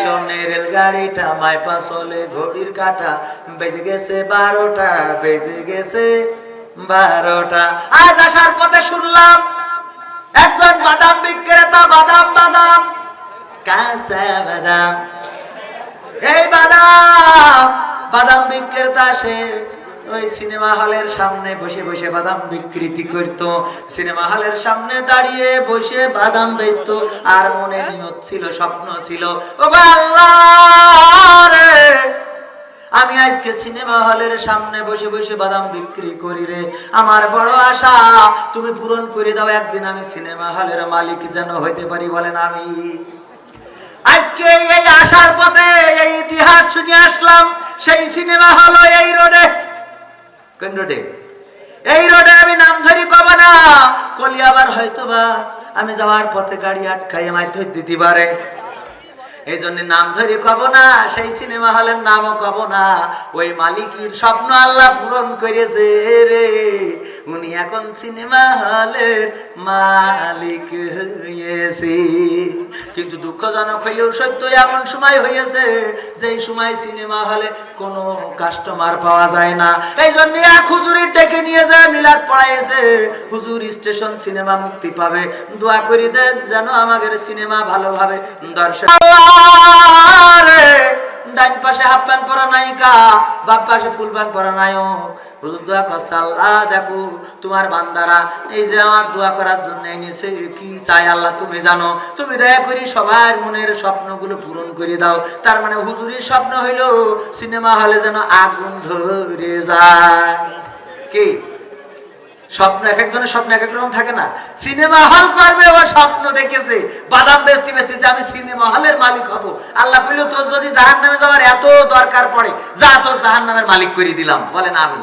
স্টেশনে রেলগাড়িটা মাইপা চলে ঘড়ির কাটা। বেজে গেছে বারোটা, বেজে গেছে বারোটা। আজ আসার পথে শুনলাম একজন বাদাম বিক্রেতা বাদাম বাদাম, কাঁচা বাদাম। এই বাদাম বাদাম বিক্রেতা সে ওই সিনেমা হলের সামনে বসে বসে বাদাম বিকৃতি করত। সিনেমা হলের সামনে দাঁড়িয়ে বসে বাদাম বেচতো। আর মনে নিয়ত ছিল, স্বপ্ন ছিল, ও আমি আজকে সিনেমা হলের সামনে বসে বসে বাদাম বিক্রি করি রে। আমার বড় আশা, তুমি পূরণ করে দাও, একদিন আমি সিনেমা হলের মালিক যেন হইতে পারি, বলেন আমি। আজকে এই আসার পথে এই ইতিহাস শুনে আসলাম, সেই সিনেমা হল এই রোডে। কোন রোডে? এই রোডে আমি নাম ধরি কব না। কলি আবার হয়তো বা আমি যাওয়ার পথে গাড়ি আটকাই আমায় ধর দিতে এই জন্য নাম ধরে কব না, সেই সিনেমা হলের নামও কব না। ওই মালিকের স্বপ্ন আল্লাহ পূরণ করেছে রে। উনি এখন সিনেমা হলের মালিক হয়েছে। কিন্তু দুঃখজনক হইলেও সত্য, এমন সময় হয়েছে যেই সময় সিনেমা হলে কোনো কাস্টমার পাওয়া যায় না। এই জন্য এক হুজুরের ডেকে নিয়ে যায়, মিলাদ পড়াইছে হুজুর, স্টেশন সিনেমা মুক্তি পাবে। দোয়া করি দেন যেন আমাদের সিনেমা ভালোভাবে দর্শক ডান পাশে হাফ প্যান্ট পরা নায়িকা বাপ পাশে ফুল প্যান্ট পরা নায়ক। হুজুর দোয়া করছে, আল্লাহ, দেখো তোমার বান্দারা, এই যে আমার দোয়া করার জন্য এনেছে কি চাই আল্লাহ তুমি জানো? তুমি দয়া করি সবার মনের স্বপ্নগুলো পূরণ করে দাও। তার মানে হুজুরির স্বপ্ন হইল, সিনেমা হলে যেন আগুন ধরে যায়। স্বপ্ন এক একজনের স্বপ্ন এক এক রকম থাকে না। সিনেমা হল করবে আবার স্বপ্ন দেখেছে। বাদাম বেচতে বেচতে যে আমি সিনেমা হলের মালিক হব। আল্লাহ কইল, তোর যদি জাহান নামে যাওয়ার এত দরকার পড়ে, যা তোর জাহান নামের মালিক করে দিলাম। বলেন আমি